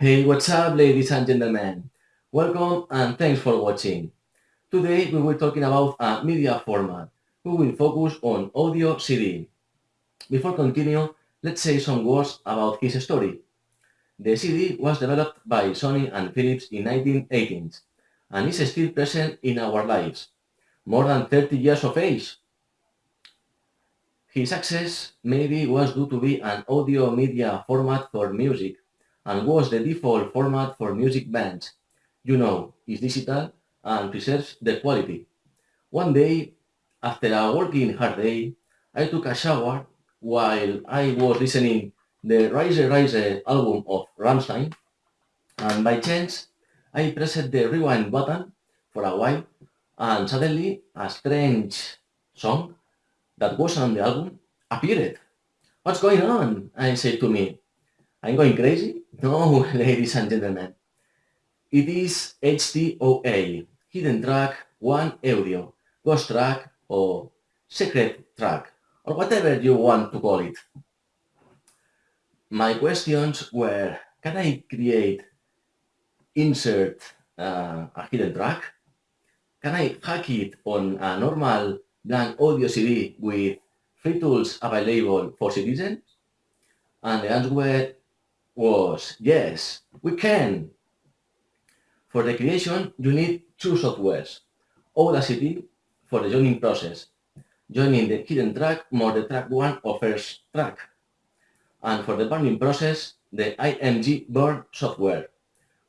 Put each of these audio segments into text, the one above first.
Hey, what's up, ladies and gentlemen? Welcome and thanks for watching. Today we will be talking about a media format. We will focus on audio CD. Before continue, let's say some words about his story. The CD was developed by Sony and Philips in 1918 and is still present in our lives, more than 30 years of age. His success maybe was due to be an audio media format for music and was the default format for music bands. You know, it's digital and preserves the quality. One day, after a working hard day, I took a shower while I was listening the Reise Reise album of Rammstein and by chance I pressed the rewind button for a while and suddenly a strange song that was on the album appeared. What's going on? I said to me. I'm going crazy? No, ladies and gentlemen. It is HTOA, Hidden Track 1 Audio, Ghost Track or Secret Track, or whatever you want to call it. My questions were, can I create, insert uh, a hidden track? Can I hack it on a normal blank audio CD with free tools available for citizens? And the answer was yes, we can. For the creation, you need two softwares. Audacity for the joining process, joining the hidden track more the track one or first track. And for the burning process, the IMG Burn software.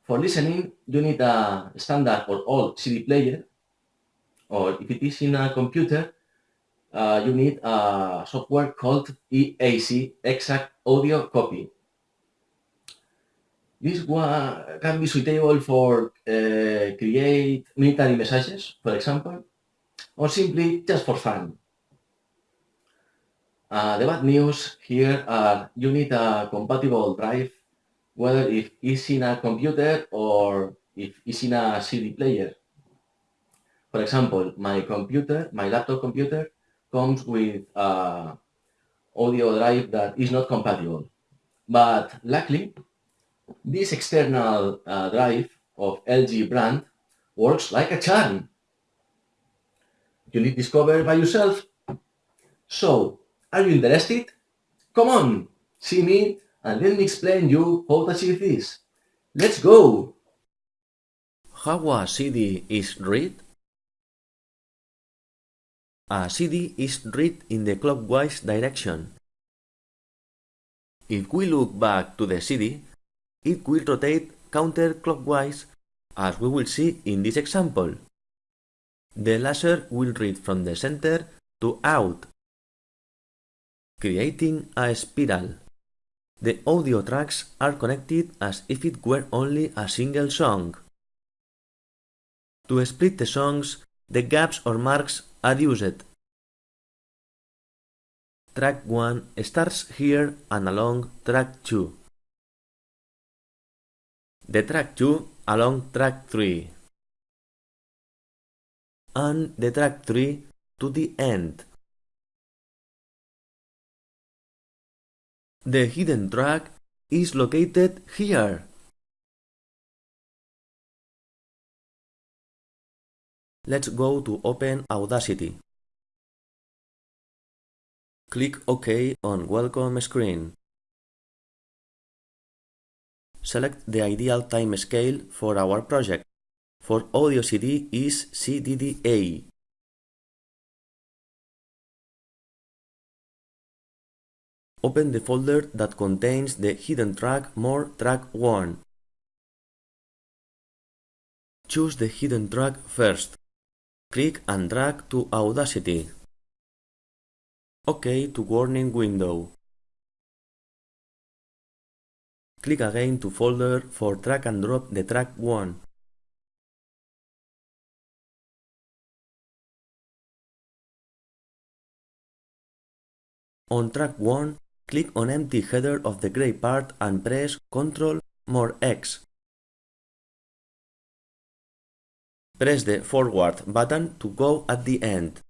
For listening, you need a standard or old CD player, or if it is in a computer, uh, you need a software called EAC, Exact Audio Copy. This one can be suitable for uh, create military messages, for example, or simply just for fun. Uh, the bad news here are you need a compatible drive, whether if it's in a computer or if it's in a CD player. For example, my computer, my laptop computer, comes with a audio drive that is not compatible. But luckily, this external uh, drive of LG brand works like a charm. You need discover by yourself. So, are you interested? Come on, see me and let me explain you how to achieve this. Let's go! How a CD is read? A CD is read in the clockwise direction. If we look back to the CD, it will rotate counterclockwise as we will see in this example. The laser will read from the center to out, creating a spiral. The audio tracks are connected as if it were only a single song. To split the songs, the gaps or marks are used. Track 1 starts here and along track 2 the track 2 along track 3 and the track 3 to the end. The hidden track is located here. Let's go to open Audacity. Click OK on welcome screen. Select the ideal time scale for our project. For audio CD is CDDA. Open the folder that contains the hidden track More Track 1. Choose the hidden track first. Click and drag to Audacity. OK to warning window. Click again to folder for drag and drop the track 1. On track 1, click on empty header of the gray part and press Ctrl more X. Press the forward button to go at the end.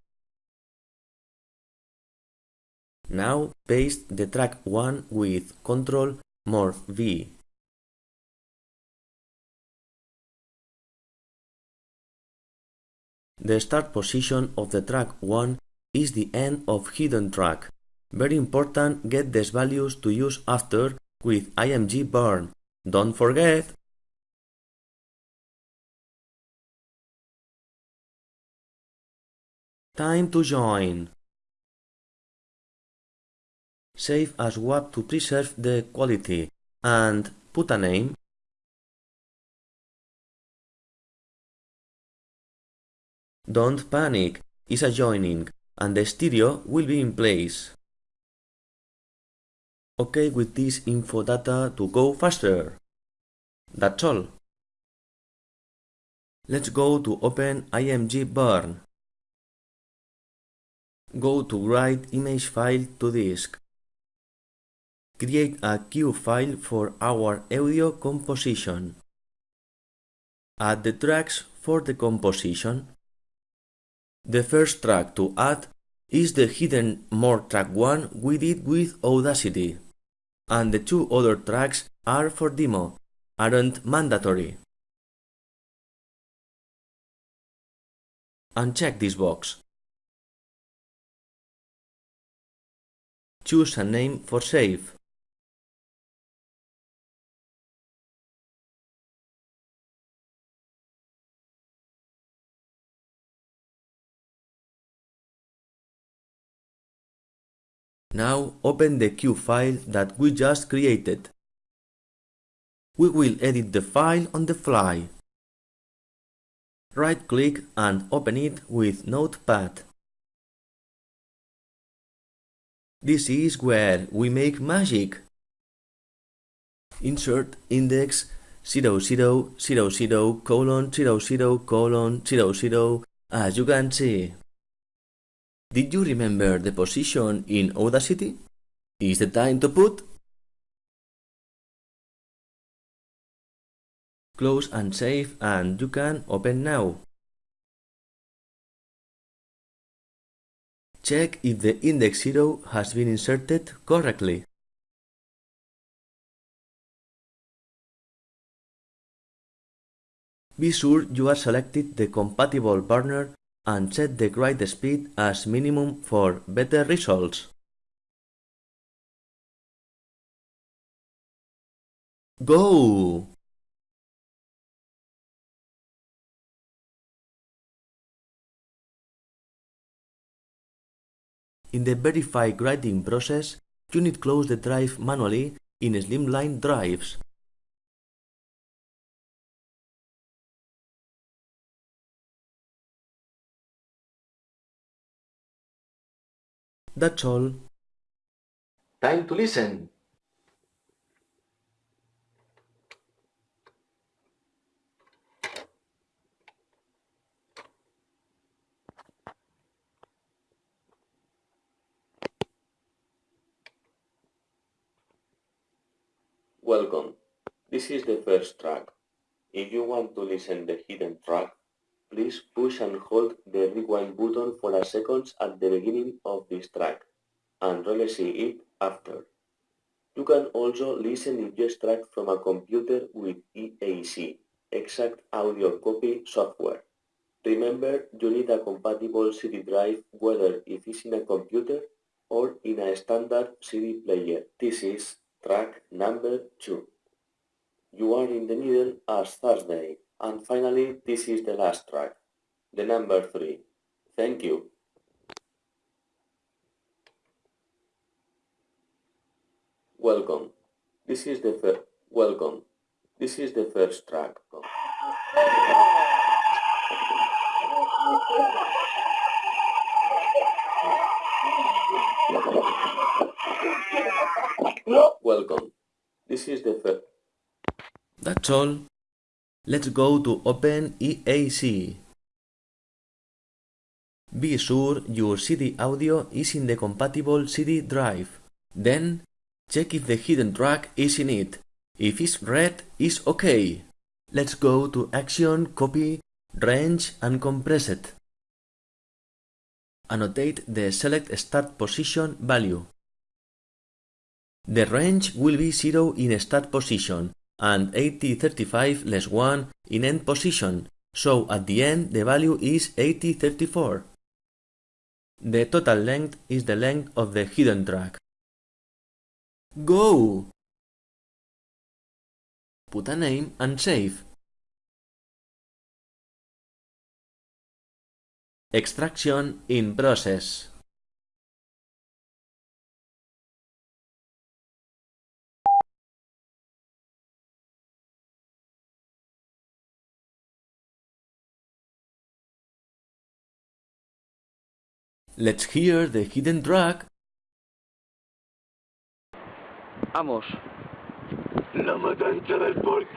Now paste the track 1 with Ctrl more v The start position of the track 1 is the end of hidden track. Very important get these values to use after with IMG burn. Don't forget! Time to join. Save as WAV to preserve the quality and put a name. Don't panic, it's a joining and the stereo will be in place. OK with this info data to go faster. That's all. Let's go to open img burn. Go to write image file to disk. Create a cue file for our audio composition. Add the tracks for the composition. The first track to add is the hidden more track 1 we did with Audacity, and the two other tracks are for demo, aren't mandatory. Uncheck this box. Choose a name for save. Now open the cue file that we just created. We will edit the file on the fly. Right-click and open it with Notepad. This is where we make magic. Insert index 0000 colon 00 colon 00 as you can see. Did you remember the position in Audacity? Is the time to put? Close and save and you can open now. Check if the index 0 has been inserted correctly. Be sure you are selected the compatible burner and set the write speed as minimum for better results. Go! In the verify writing process, you need close the drive manually in Slimline drives. That's all. Time to listen. Welcome. This is the first track. If you want to listen the hidden track, please push and hold the rewind button for a second at the beginning of this track, and release it after. You can also listen if you extract from a computer with EAC, Exact Audio Copy software. Remember, you need a compatible CD drive whether it is in a computer or in a standard CD player. This is track number 2. You are in the middle as Thursday. And finally, this is the last track, the number 3. Thank you. Welcome. This is the first. Welcome. This is the first track. Welcome. This is the first. That's all. Let's go to Open EAC. Be sure your CD audio is in the compatible CD drive. Then, check if the hidden track is in it. If it's red, it's OK. Let's go to Action, Copy, Range and Compress it. Annotate the select start position value. The range will be 0 in start position and 8035 less 1 in end position so at the end the value is 8034. The total length is the length of the hidden track. Go! Put a name and save. Extraction in process. Let's hear the hidden track. Vamos. La matanza del porco.